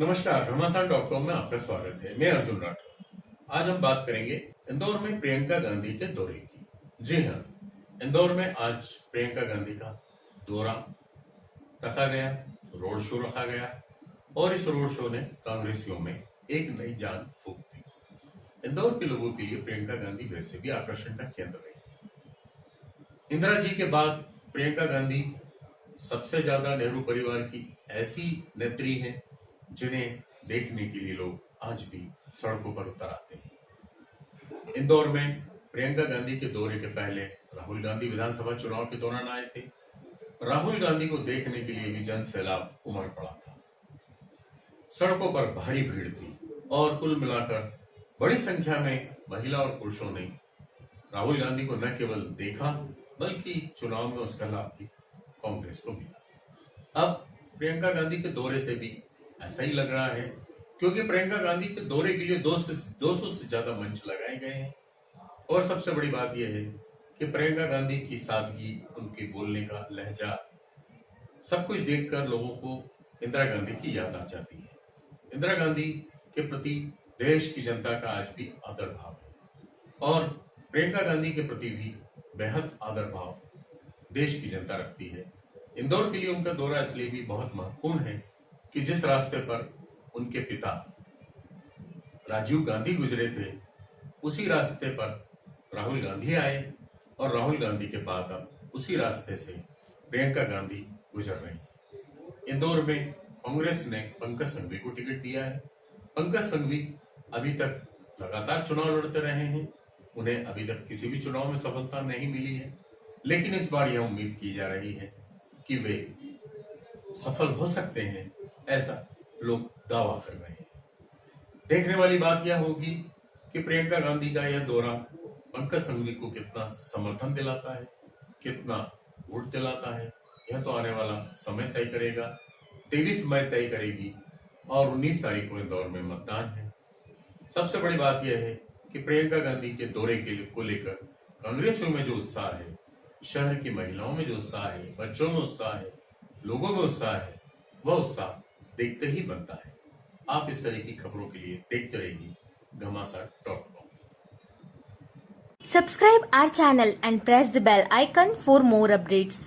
नमस्कार घमासान dot com में आपका स्वागत है। मैं अर्जुन राठौर। आज हम बात करेंगे इंदौर में प्रियंका गांधी के दौरे की। जी हाँ इंदौर में आज प्रियंका गांधी का दौरा रखा गया, रोड शो रखा गया और इस रोड शो ने कांग्रेसियों में एक नई जान फूक दी। इंदौर के लोगों के लिए प्रियंका गांधी वैसे भी आकर्षण का केंद्र रही इंदिरा जी के बाद प्रियंका गांधी सबसे ज़्यादा नेहरू परिवार की ऐसी नेत्री हैं जिन्हें देखने के लिए लोग आज भी सड़कों पर उतर आते हैं। इंदौर में प्रियंका गांधी के दौरे के पहले राहुल गांधी विधानसभा चुनाव के दौरान आए थे। राहुल गांधी को देखने के लिए भी जन सैलाब उमड़ पड़ा था। सड़कों पर भारी भीड़ थी और कुल मिलाकर बड़ी संख्या में महिला और पुरुषों ने राहुल गांधी को न केवल देखा, बल्कि चुनाव में उसका लाभ भी कांग्रेस को मिला। अब प्रियंका गांधी के दौरे से भी ऐसा ही लग रहा है। क्योंकि प्रियंका गांधी के दौरे के लिए दो से दो सौ से ज़्यादा मंच लगाए गए हैं। और सबसे बड़ी बात यह है कि प्रियंका गांधी की सादगी, उनके बोलने का लहजा, सब कुछ देखकर लोगों को इंदिरा गांधी की याद आ जाती है। इंदिरा गांधी के प्रति देश की जनता का आज भी आदर भाव है। और प्रियंका गांधी के प्रति भी बेहद आदर भाव देश की जनता रखती है। इंदौर के लिए उनका दौरा इसलिए भी बहुत महत्वपूर्ण है कि जिस रास्ते पर उनके पिता राजीव गांधी गुजरे थे, उसी रास्ते पर राहुल गांधी आए और राहुल गांधी के बाद अब उसी रास्ते से प्रियंका गांधी गुजर रही। इंदौर में कांग्रेस ने पंकज संघवी को टिकट दिया है। पंकज संघवी अभी तक लगातार चुनाव लड़ते रहे हैं। उन्हें अभी तक किसी भी चुनाव में सफलता नहीं मिली है। लेकिन इस बार यह उम्मीद की जा रही है कि वे सफल हो सकते हैं। ऐसा लोग दावा कर रहे हैं। देखने वाली बात यह होगी कि प्रियंका गांधी का यह दौरा पंकज संघवी को कितना समर्थन दिलाता है, कितना वोट दिलाता है, यह तो आने वाला समय तय करेगा, तेईस मई तय करेगी और उन्नीस तारीख को इंदौर में मतदान है। सबसे बड़ी बात यह है कि प्रियंका गांधी के दौरे के को लेकर कांग्रेसियों में जो उत्साह है, शहर की महिलाओं में जो उत्साह है, बच्चों में उत्साह है, लोगों में उत्साह है, वह उत्साह देखते ही बनता है। आप इस तरह की खबरों के लिए देखते रहेंगे Ghamasan dot com subscribe our channel and press the bell icon for more updates